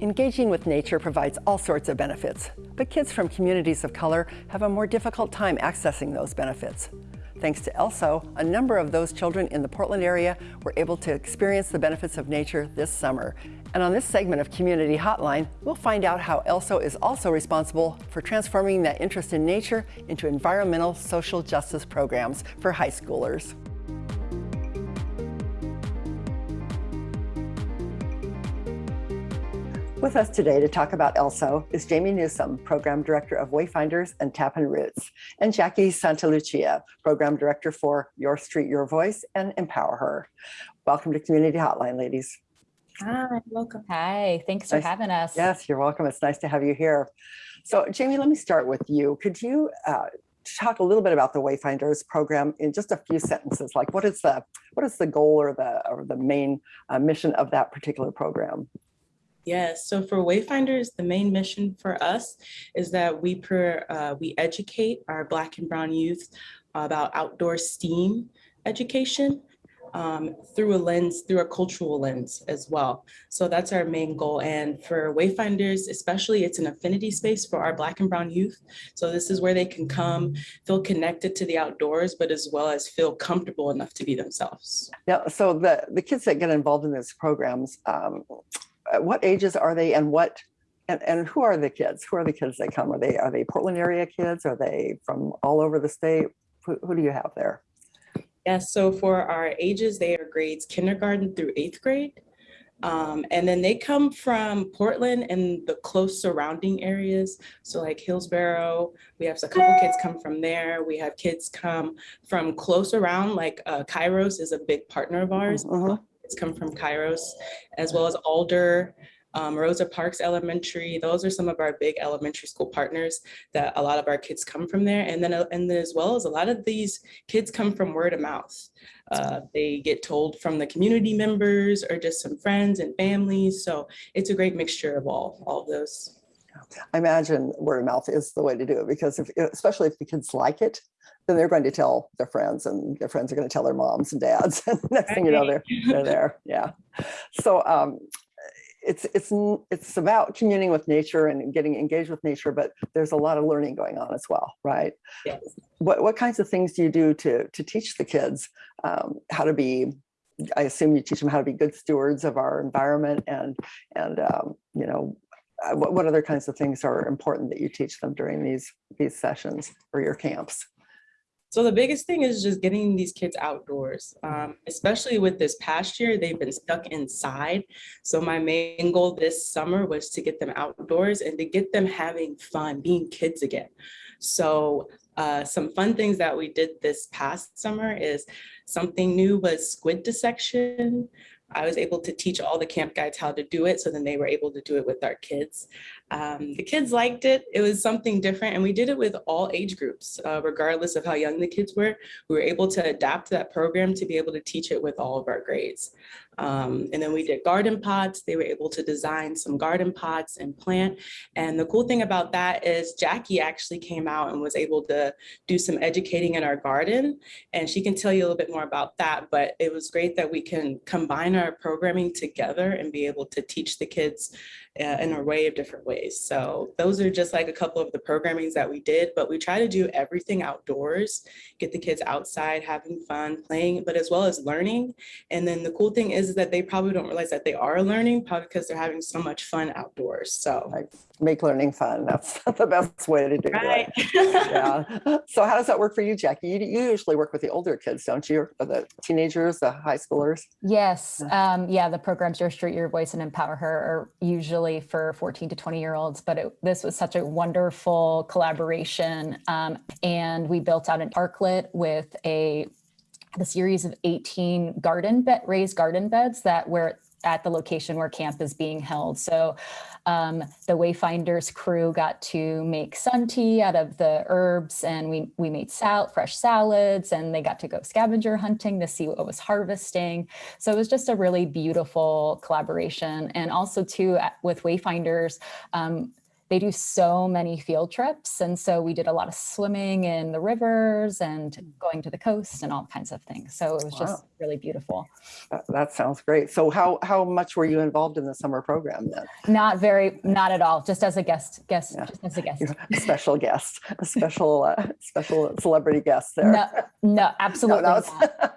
Engaging with nature provides all sorts of benefits, but kids from communities of color have a more difficult time accessing those benefits. Thanks to ELSO, a number of those children in the Portland area were able to experience the benefits of nature this summer. And on this segment of Community Hotline, we'll find out how ELSO is also responsible for transforming that interest in nature into environmental social justice programs for high schoolers. With us today to talk about ELSO is Jamie Newsom, Program Director of Wayfinders and Tapping Roots, and Jackie Santalucia, Program Director for Your Street, Your Voice and Empower Her. Welcome to Community Hotline, ladies. Hi, welcome. Hi, thanks for having us. Yes, you're welcome. It's nice to have you here. So Jamie, let me start with you. Could you uh, talk a little bit about the Wayfinders program in just a few sentences? Like what is the what is the goal or the or the main uh, mission of that particular program? Yes, so for Wayfinders, the main mission for us is that we per, uh, we educate our Black and Brown youth about outdoor STEAM education um, through a lens, through a cultural lens as well. So that's our main goal. And for Wayfinders, especially, it's an affinity space for our Black and Brown youth. So this is where they can come, feel connected to the outdoors, but as well as feel comfortable enough to be themselves. Yeah, so the the kids that get involved in these programs, um, at what ages are they and what and, and who are the kids? Who are the kids that come? Are they are they Portland area kids? Are they from all over the state? Who, who do you have there? Yes, so for our ages, they are grades kindergarten through eighth grade. Um, and then they come from Portland and the close surrounding areas. So like Hillsboro, we have a couple kids come from there. We have kids come from close around, like uh, Kairos is a big partner of ours. Mhm. It's come from Kairos, as well as Alder, um, Rosa Parks Elementary. Those are some of our big elementary school partners that a lot of our kids come from there. And then, uh, and then as well as a lot of these kids come from word of mouth. Uh, they get told from the community members or just some friends and families. So it's a great mixture of all, all of those. I imagine word of mouth is the way to do it because if, especially if the kids like it, then they're going to tell their friends and their friends are going to tell their moms and dads. And next thing you know, they're, they're there. Yeah. So um, it's, it's, it's about communing with nature and getting engaged with nature, but there's a lot of learning going on as well, right? Yes. What, what kinds of things do you do to, to teach the kids um, how to be, I assume you teach them how to be good stewards of our environment and, and um, you know, uh, what, what other kinds of things are important that you teach them during these, these sessions or your camps? So the biggest thing is just getting these kids outdoors, um, especially with this past year, they've been stuck inside. So my main goal this summer was to get them outdoors and to get them having fun, being kids again. So uh, some fun things that we did this past summer is something new was squid dissection. I was able to teach all the camp guides how to do it. So then they were able to do it with our kids. Um, the kids liked it. It was something different. And we did it with all age groups, uh, regardless of how young the kids were. We were able to adapt that program to be able to teach it with all of our grades. Um, and then we did garden pots. They were able to design some garden pots and plant. And the cool thing about that is Jackie actually came out and was able to do some educating in our garden. And she can tell you a little bit more about that. But it was great that we can combine our programming together and be able to teach the kids uh, in an array of different ways. So those are just like a couple of the programmings that we did, but we try to do everything outdoors, get the kids outside, having fun, playing, but as well as learning. And then the cool thing is that they probably don't realize that they are learning, probably because they're having so much fun outdoors. So. Like make learning fun. That's the best way to do Right. it. Yeah. So how does that work for you, Jackie? You, you usually work with the older kids, don't you? Or the teenagers, the high schoolers? Yes, um, yeah, the programs Your Street, Your Voice and Empower Her are usually for 14 to 20 year olds, but it, this was such a wonderful collaboration. Um, and we built out an parklet with a, a series of 18 garden bed, raised garden beds that were at the location where camp is being held. So um, the Wayfinders crew got to make sun tea out of the herbs and we, we made sal fresh salads and they got to go scavenger hunting to see what was harvesting. So it was just a really beautiful collaboration. And also too, with Wayfinders, um, they do so many field trips. And so we did a lot of swimming in the rivers and going to the coast and all kinds of things. So it was just really beautiful. That, that sounds great. So how, how much were you involved in the summer program then? Not very, not at all, just as a guest, guest, Yeah. just as a guest. A special guest, a special, uh, special celebrity guest there. No, no, absolutely no, not.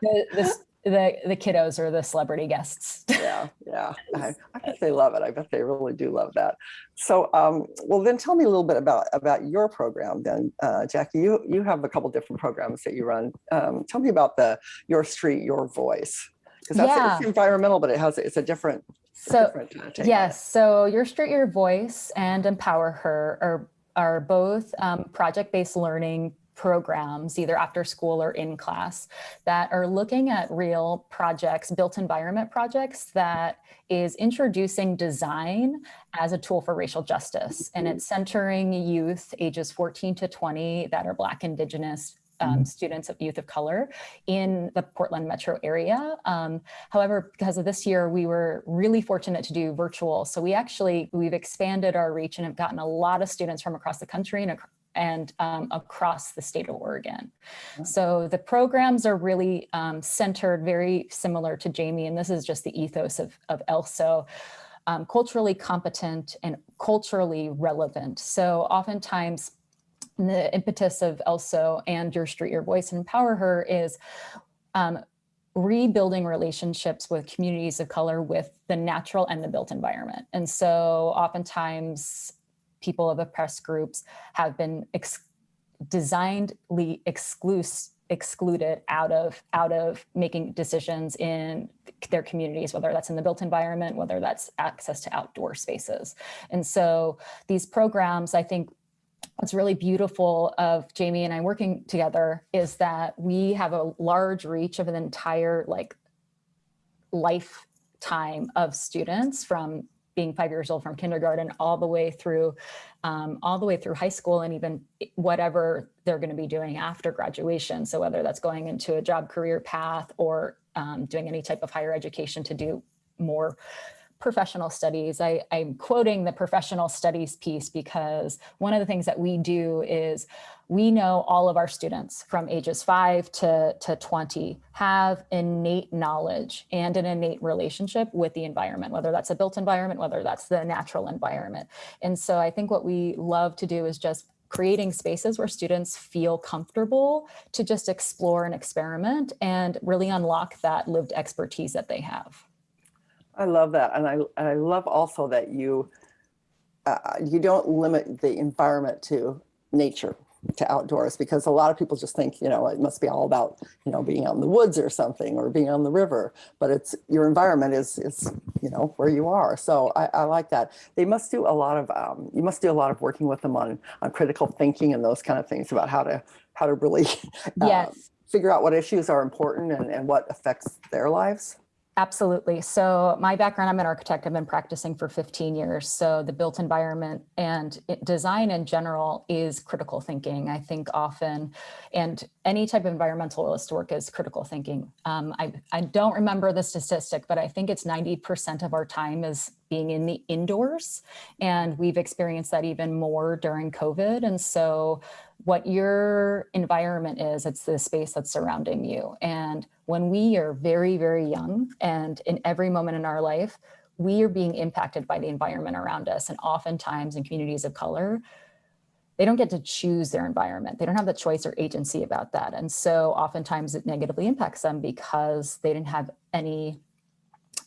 The, the, the, the kiddos or the celebrity guests. Yeah, yeah. I, I bet they love it. I bet they really do love that. So, um, well, then tell me a little bit about about your program. Then, uh, Jackie, you you have a couple different programs that you run. Um, tell me about the Your Street, Your Voice, because that's Yeah. it's environmental, but it has it's a different. So, different. Yes, so Your Street, Your Voice and Empower Her are, are both um, project-based learning programs, either after school or in class, that are looking at real projects, built environment projects that is introducing design as a tool for racial justice. And it's centering youth ages 14 to 20 that are Black, Indigenous, um, students of youth of color in the Portland metro area. Um, However, because of this year, we were really fortunate to do virtual. So we actually, we've expanded our reach and have gotten a lot of students from across the country and, ac- and um, across the state of Oregon. So the programs are really um, centered very similar to Jamie, and this is just the ethos of, of ELSO. Um, culturally competent and culturally relevant. So oftentimes the impetus of ELSO and Your Street, Your Voice and Empower Her is um, rebuilding relationships with communities of color with the natural and the built environment. And so oftentimes people of oppressed groups have been ex- designedly excluded out of out of making decisions in their communities whether that's in the built environment whether that's access to outdoor spaces. And so these programs i think what's really beautiful of Jamie and I working together is that we have a large reach of an entire like lifetime of students from being five years old from kindergarten all the way through um, all the way through high school and even whatever they're going to be doing after graduation. So whether that's going into a job career path or um, doing any type of higher education to do more professional studies. I, I'm quoting the professional studies piece because one of the things that we do is we know all of our students from ages five to, to 20 have innate knowledge and an innate relationship with the environment, whether that's a built environment, whether that's the natural environment. And so I think what we love to do is just creating spaces where students feel comfortable to just explore and experiment and really unlock that lived expertise that they have. I love that, and I I love also that you uh, you don't limit the environment to nature to outdoors because a lot of people just think you know it must be all about you know being out in the woods or something or being on the river but it's your environment is is you know where you are. So i, I like that. They must do a lot of um, you must do a lot of working with them on on critical thinking and those kind of things about how to how to really uh, Yes. figure out what issues are important and, and what affects their lives Absolutely. So my background, I'm an architect. I've been practicing for 15 years. So the built environment and design in general is critical thinking. I think often, and any type of environmentalist work is critical thinking. Um, I, I don't remember the statistic, but I think it's 90% of our time is being in the indoors. And we've experienced that even more during COVID. And so what your environment is, it's the space that's surrounding you. And when we are very, very young and in every moment in our life, we are being impacted by the environment around us. And oftentimes in communities of color, they don't get to choose their environment. They don't have the choice or agency about that. And so oftentimes it negatively impacts them because they didn't have any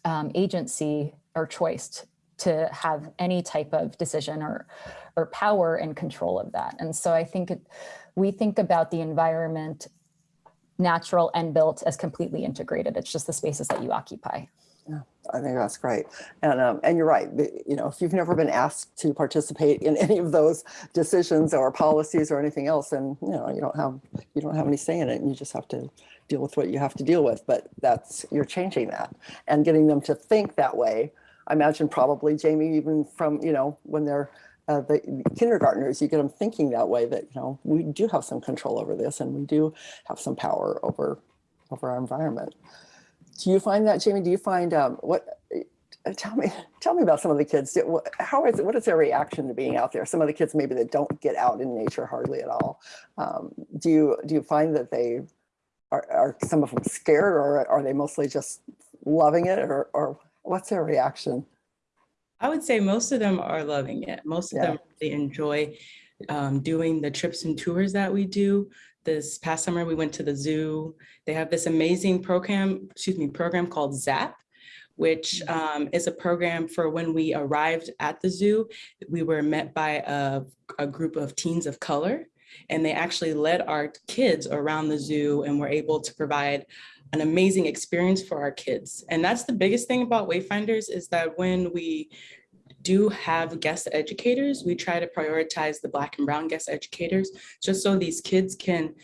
um, agency or choice to have any type of decision or or power and control of that. And so I think it, we think about the environment, natural and built, as completely integrated. It's just the spaces that you occupy. Yeah, I think that's great. And, um, and you're right. You know, if you've never been asked to participate in any of those decisions or policies or anything else, and you know, you don't have, you don't have any say in it. And you just have to deal with what you have to deal with. But that's, you're changing that and getting them to think that way. I imagine probably Jamie, even from, you know, when they're uh, the kindergartners, you get them thinking that way that, you know, we do have some control over this and we do have some power over, over our environment. Do you find that, Jamie? Do you find um, what uh, tell me, tell me about some of the kids. How is is, what is their reaction to being out there? Some of the kids maybe that don't get out in nature hardly at all. Um, Do you, do you find that they, are, are some of them scared or are they mostly just loving it or, or what's their reaction? I would say most of them are loving it. Most of Yeah. them really enjoy um, doing the trips and tours that we do. This past summer, we went to the zoo. They have this amazing program, excuse me, program called ZAP, which um, is a program for when we arrived at the zoo, we were met by a, a group of teens of color. And they actually led our kids around the zoo and were able to provide an amazing experience for our kids. And that's the biggest thing about Wayfinders is that when we do have guest educators, we try to prioritize the Black and Brown guest educators, just so these kids can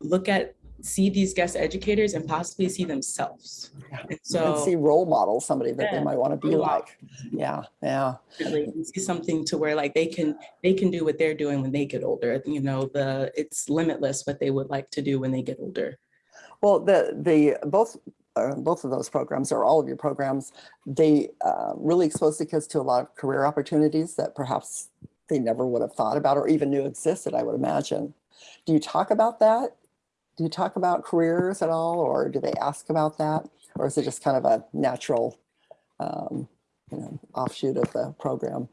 look at, see these guest educators and possibly see themselves. Yeah. And And see role models, somebody that they might want to be like. Yeah, yeah. really see something to where like they can, they can do what they're doing when they get older. You know, the, it's limitless what they would like to do when they get older. Well, the, the, both, uh, both of those programs or all of your programs, they uh, really expose the kids to a lot of career opportunities that perhaps they never would have thought about or even knew existed, I would imagine. Do you talk about that? Do you talk about careers at all, or do they ask about that? Or is it just kind of a natural, um, you know, offshoot of the program?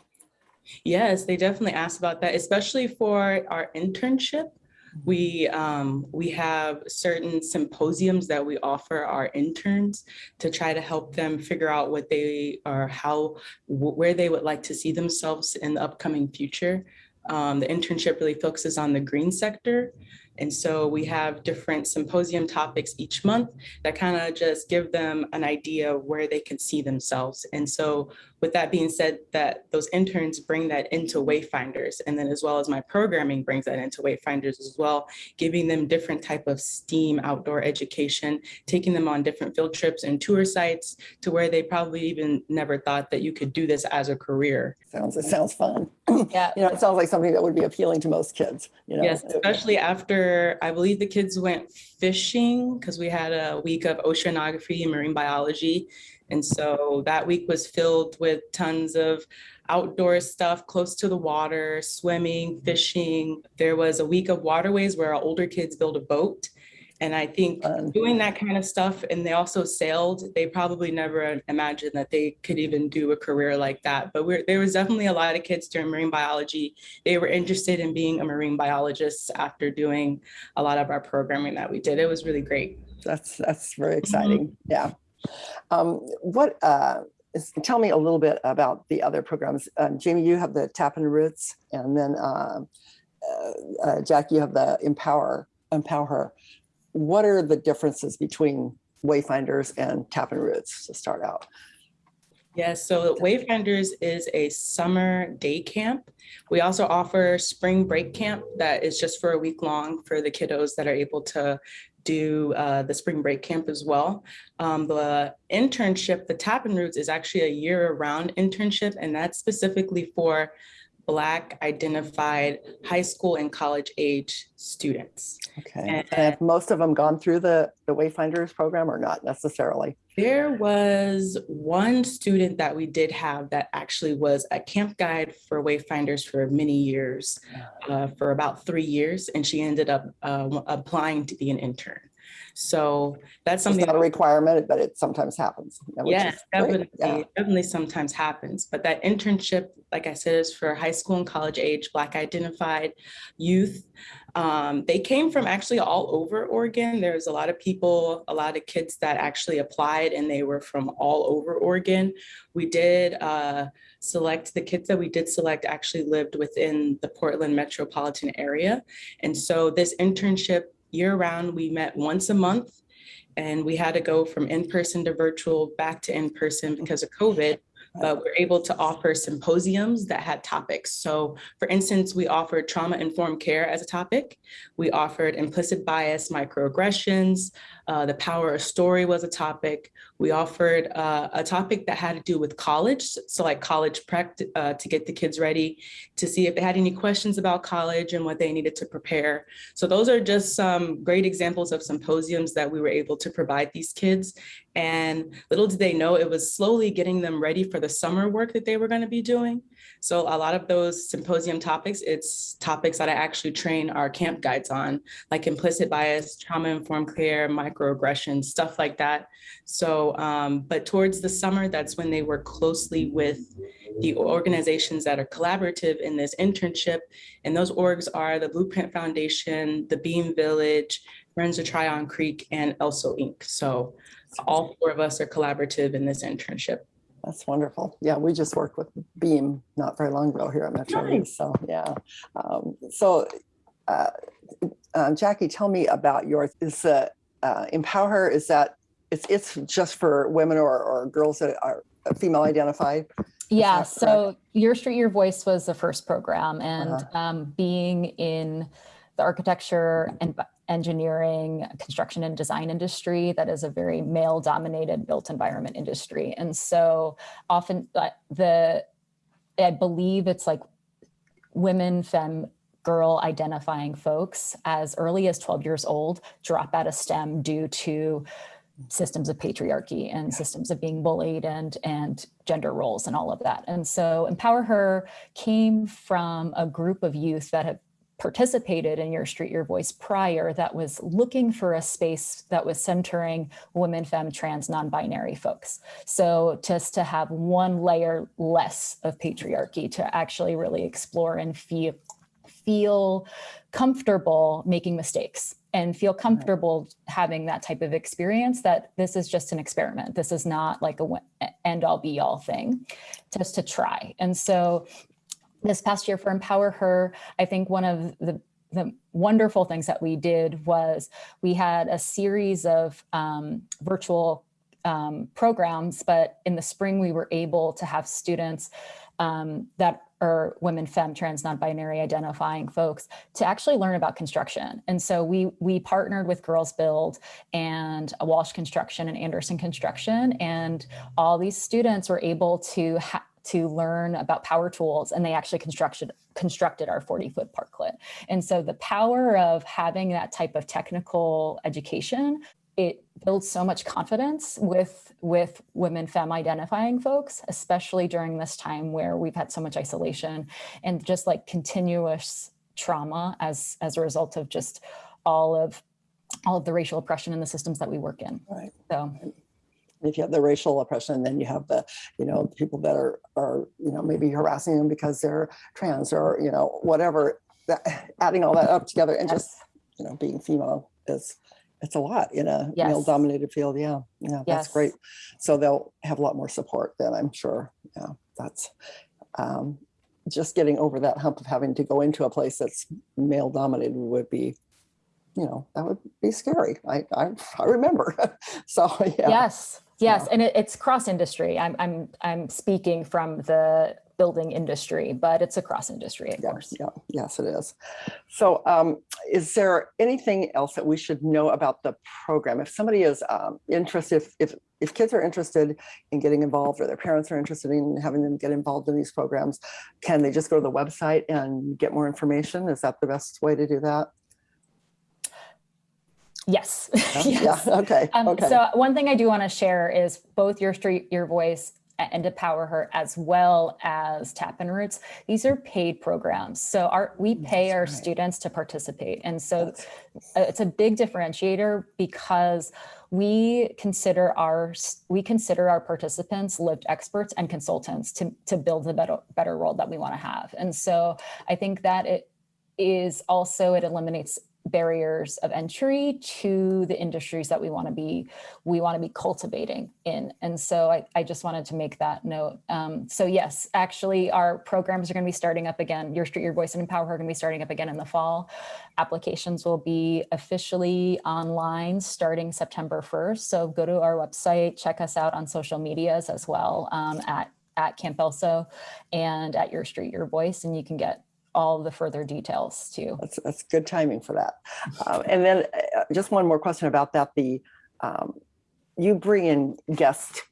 Yes, they definitely ask about that, especially for our internship. We, um, we have certain symposiums that we offer our interns to try to help them figure out what they are, how, where they would like to see themselves in the upcoming future. Um, the internship really focuses on the green sector. And so we have different symposium topics each month that kind of just give them an idea of where they can see themselves. And so with that being said, that those interns bring that into Wayfinders, and then as well as my programming brings that into Wayfinders as well, giving them different type of STEAM outdoor education, taking them on different field trips and tour sites to where they probably even never thought that you could do this as a career. Sounds, it sounds fun. Yeah. You know, it sounds like something that would be appealing to most kids, you know? Yes, especially after, I believe the kids went fishing because we had a week of oceanography and marine biology. And so that week was filled with tons of outdoor stuff close to the water, swimming, mm-hmm. fishing. There was a week of waterways where our older kids built a boat. And I think doing that kind of stuff, and they also sailed, they probably never imagined that they could even do a career like that. But we're, there was definitely a lot of kids during marine biology they were interested in being a marine biologist after doing a lot of our programming that we did. It was really great. That's, that's very mm-hmm. exciting. Yeah. Um, what, uh, is, tell me a little bit about the other programs. Um, Jamie, you have the Tapping Roots and then, uh, uh, uh, Jack, you have the Empower, Empower Her. What are the differences between Wayfinders and Tapping Roots to start out? Yes, so Wayfinders is a summer day camp. We also offer spring break camp that is just for a week long for the kiddos that are able to do uh, the spring break camp as well. Um, the internship, the Tapping Roots is actually a year-round internship, and that's specifically for Black identified high school and college age students. Okay. And- And have most of them gone through the, the Wayfinders program or not necessarily? There was one student that we did have that actually was a camp guide for Wayfinders for many years, uh, for about three years, and she ended up uh, applying to be an intern. So that's It's something. not a requirement, but it sometimes happens. Yes, definitely, Yeah. definitely sometimes happens, but that internship, like I said, is for high school and college age, Black identified youth. Um, they came from actually all over Oregon. There's a lot of people, a lot of kids that actually applied and they were from all over Oregon. We did uh, select, the kids that we did select actually lived within the Portland metropolitan area. And so this internship year round, we met once a month and we had to go from in-person to virtual, back to in-person because of COVID. But we're able to offer symposiums that had topics. So for instance, we offered trauma-informed care as a topic. We offered implicit bias, microaggressions, Uh, the power of story was a topic. We offered uh, a topic that had to do with college. So like college prep uh, to get the kids ready to see if they had any questions about college and what they needed to prepare. So those are just some great examples of symposiums that we were able to provide these kids. And little did they know it was slowly getting them ready for the summer work that they were going to be doing. So a lot of those symposium topics, it's topics that I actually train our camp guides on, like implicit bias, trauma-informed care, microaggressions, stuff like that. So, um, but towards the summer, that's when they work closely with the organizations that are collaborative in this internship. And those orgs are the Blueprint Foundation, the Beam Village, Friends of Tryon Creek, and ELSO Inc. So all four of us are collaborative in this internship. That's wonderful. Yeah, we just worked with Beam not very long ago here at Metro East. So yeah. Um, so uh, uh, Jackie, tell me about yours. Is uh, uh, Empower Her, is that, it's, it's just for women or, or girls that are female identified? Yeah, so Your Street, Your Voice was the first program and Uh-huh. um, being in the architecture and engineering, construction and design industry, that is a very male dominated built environment industry. And so often uh, the, I believe it's like women, femme, girl identifying folks as early as 12 years old drop out of STEM due to systems of patriarchy and systems of being bullied and and gender roles and all of that. And so Empower Her came from a group of youth that have participated in Your Street, Your Voice prior that was looking for a space that was centering women, femme, trans, non-binary folks. So just to have one layer less of patriarchy to actually really explore and feel feel comfortable making mistakes and feel comfortable having that type of experience that this is just an experiment. This is not like a end all be all thing, just to try. And so this past year for Empower Her, I think one of the the wonderful things that we did was we had a series of um, virtual um, programs, but in the spring we were able to have students um, that are women, femme, trans, non-binary identifying folks to actually learn about construction. And so we we partnered with Girls Build and Walsh Construction and Anderson Construction, and all these students were able to to learn about power tools, and they actually constructed constructed our 40 foot parklet. And so the power of having that type of technical education it builds so much confidence with with women femme identifying folks especially during this time where we've had so much isolation and just like continuous trauma as as a result of just all of all of the racial oppression in the systems that we work in Right. so If you have the racial oppression, then you have the, you know, people that are, are, you know, maybe harassing them because they're trans or, you know, whatever. That, adding all that up together and just, you know, being female is, it's a lot in a Yes. male dominated field. Yeah, yeah, that's Yes. great. So they'll have a lot more support then, I'm sure. Yeah, that's, um, just getting over that hump of having to go into a place that's male dominated would be, you know, that would be scary. I, I, I remember. So, yeah. yes yes and it, it's cross industry i'm i'm i'm speaking from the building industry but it's a cross industry of Yeah, course yeah, yes, it is. So um, is there anything else that we should know about the program? If somebody is um, interested, if, if, if kids are interested in getting involved or their parents are interested in having them get involved in these programs, can they just go to the website and get more information? Is that the best way to do that? yes Yeah, yes Yeah, okay, Um, okay. So one thing I do want to share is both your street, your voice and Empower Her, as well as Tapping Roots. These are paid programs. So our we mm, pay That's our right. students to participate. And so it's a big differentiator because we consider our we consider our participants lived experts and consultants to to build the better better world that we want to have. And so I think that it is also it eliminates barriers of entry to the industries that we want to be we want to be cultivating in. And so i, I just wanted to make that note. Um, so yes actually our programs are going to be starting up again. Your street your voice and empower her going to be starting up again in the fall. Applications will be officially online starting september 1st so go to our website check us out on social medias as well um, at at camp elso and at your street your voice and you can get all the further details too. That's, that's good timing for that. Um, and then uh, just one more question about that. The um, you bring in guest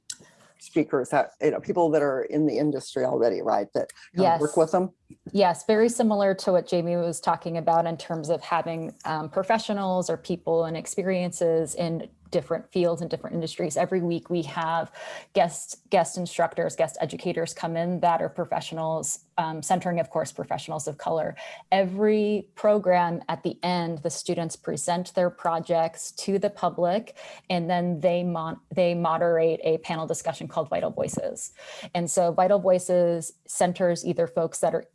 speakers that you know people that are in the industry already, right? That of work with them. Yes, very similar to what Jamie was talking about in terms of having um, professionals or people and experiences in different fields and different industries. Every week we have guest guest instructors, guest educators come in that are professionals, um, centering, of course, professionals of color. Every program at the end, the students present their projects to the public, and then they mon- they moderate a panel discussion called Vital Voices. And so Vital Voices centers either folks that are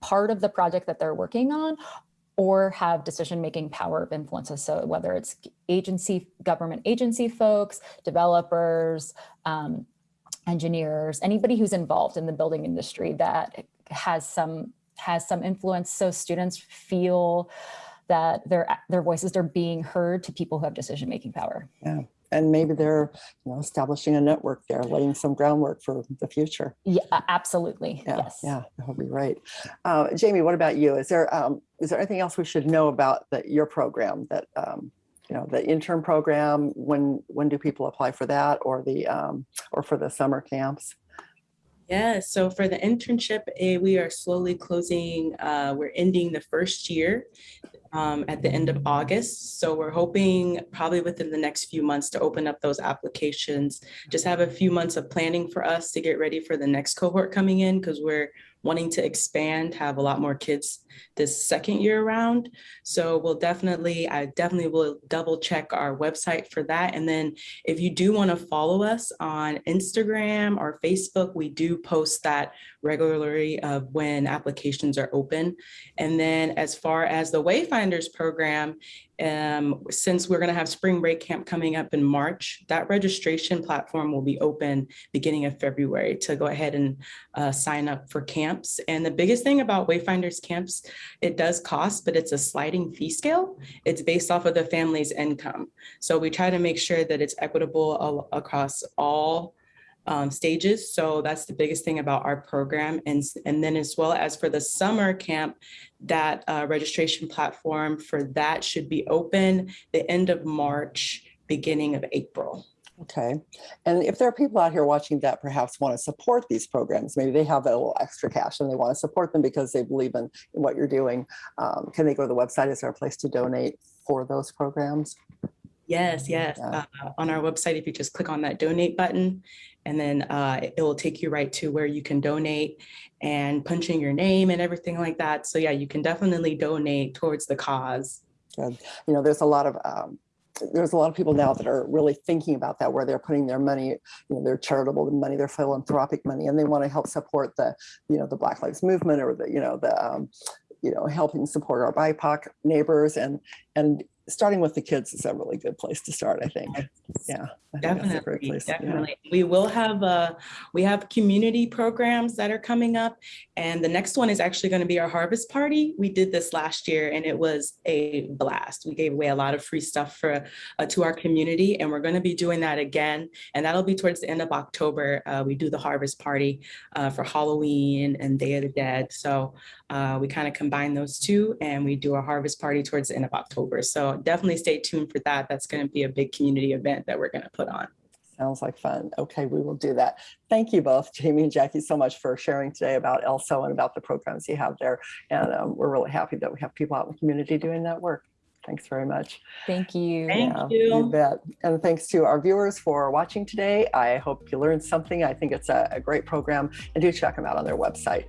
part of the project that they're working on or have decision-making power of influences. So whether it's agency, government agency folks, developers, um, engineers, anybody who's involved in the building industry that has some has some influence. So students feel that their their voices are being heard to people who have decision-making power. And maybe they're you know establishing a network there, laying some groundwork for the future. Yeah, absolutely. Yeah, yes. yeah, that would be great. Uh, Jamie, what about you? Is there um, is there anything else we should know about that your program that um, you know the intern program? When when do people apply for that, or the um, or for the summer camps? Yeah, so for the internship, eh, we are slowly closing, uh, we're ending the first year um, at the end of August. So we're hoping probably within the next few months to open up those applications. Just have a few months of planning for us to get ready for the next cohort coming in because we're wanting to expand, have a lot more kids this second year around. So we'll definitely, I definitely will double check our website for that. And then if you do want to follow us on Instagram or Facebook, we do post that regularly of when applications are open. And then as far as the Wayfinders program, um, since we're going to have spring break camp coming up in March, that registration platform will be open beginning of February to go ahead and uh, sign up for camps. And the biggest thing about Wayfinders camps, it does cost, but it's a sliding fee scale. It's based off of the family's income. So we try to make sure that it's equitable across all um, stages. So that's the biggest thing about our program. And, and then as well as for the summer camp, that uh, registration platform for that should be open the end of March, beginning of April. Okay, and if there are people out here watching that perhaps want to support these programs, maybe they have a little extra cash and they want to support them because they believe in, in what you're doing. Um, can they go to the website? Is there a place to donate for those programs? Yes, yes. Yeah. Uh, on our website, if you just click on that donate button, and then uh, it will take you right to where you can donate and punch in your name and everything like that. So yeah, you can definitely donate towards the cause. Good. You know, there's a lot of um, there's a lot of people now that are really thinking about that, where they're putting their money, you know, their charitable money, their philanthropic money, and they want to help support the, you know, the Black Lives Movement or the, you know, the, um, you know, helping support our BIPOC neighbors and and starting with the kids is a really good place to start. I think. Yeah, I think a great Definitely. Yeah. definitely. We will have, uh, we have community programs that are coming up. And the next one is actually going to be our harvest party. We did this last year and it was a blast. We gave away a lot of free stuff for, uh, to our community and we're going to be doing that again. And that'll be towards the end of October. Uh, we do the harvest party, uh, for Halloween and Day of the Dead. So, uh, we kind of combine those two and we do a harvest party towards the end of October. So definitely stay tuned for that. That's going to be a big community event that we're going to put on. Sounds like fun. Okay, we will do that. Thank you both, Jamie and Jackie, so much for sharing today about ELSO and about the programs you have there. And um, we're really happy that we have people out in the community doing that work. Thanks very much. Thank you. Thank Yeah, you. bet. And thanks to our viewers for watching today. I hope you learned something. I think it's a, a great program and do check them out on their website.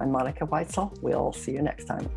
I'm Monica Weitzel. We'll see you next time.